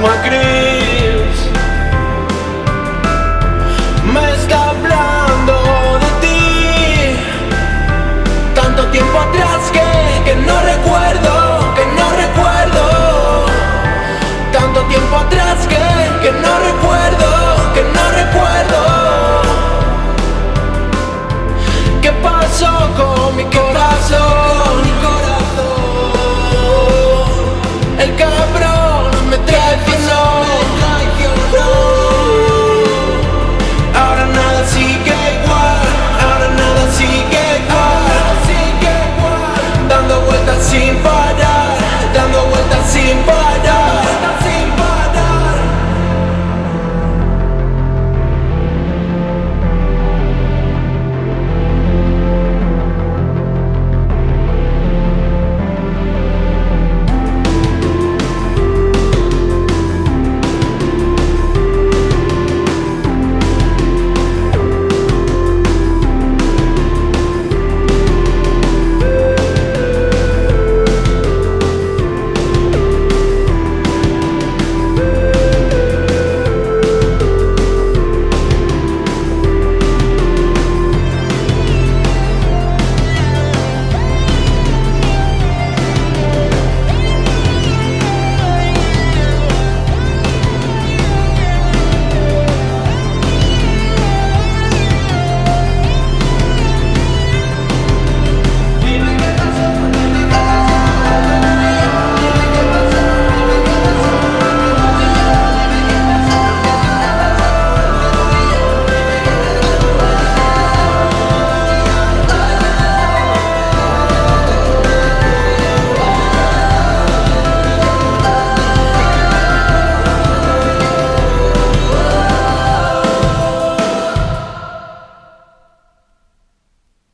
misma gris me está hablando de ti, tanto tiempo atrás que, que no recuerdo.